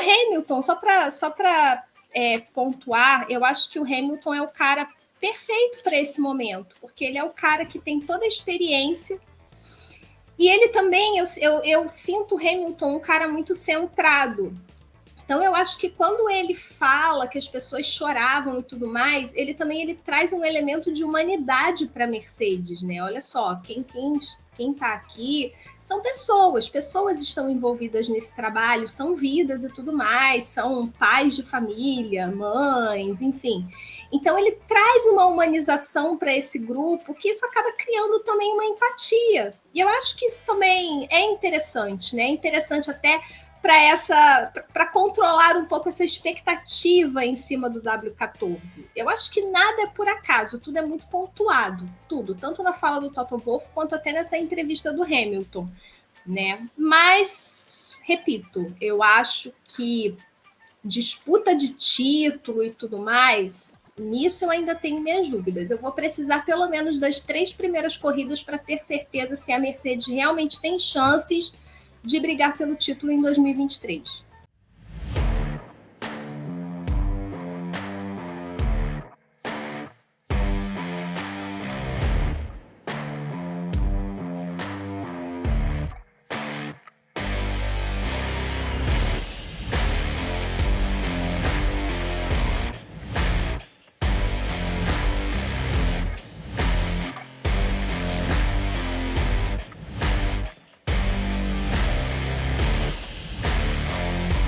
Hamilton, só para só é, pontuar, eu acho que o Hamilton é o cara perfeito para esse momento, porque ele é o cara que tem toda a experiência. E ele também, eu, eu, eu sinto o Hamilton um cara muito centrado. Então eu acho que quando ele fala que as pessoas choravam e tudo mais, ele também ele traz um elemento de humanidade para Mercedes, né? Olha só, quem quem quem está aqui são pessoas, pessoas estão envolvidas nesse trabalho, são vidas e tudo mais, são pais de família, mães, enfim. Então ele traz uma humanização para esse grupo que isso acaba criando também uma empatia. E eu acho que isso também é interessante, né? É interessante até para essa para controlar um pouco essa expectativa em cima do W14. Eu acho que nada é por acaso, tudo é muito pontuado, tudo, tanto na fala do Toto Wolff quanto até nessa entrevista do Hamilton, né? Mas repito, eu acho que disputa de título e tudo mais, nisso eu ainda tenho minhas dúvidas. Eu vou precisar pelo menos das três primeiras corridas para ter certeza se a Mercedes realmente tem chances de brigar pelo título em 2023.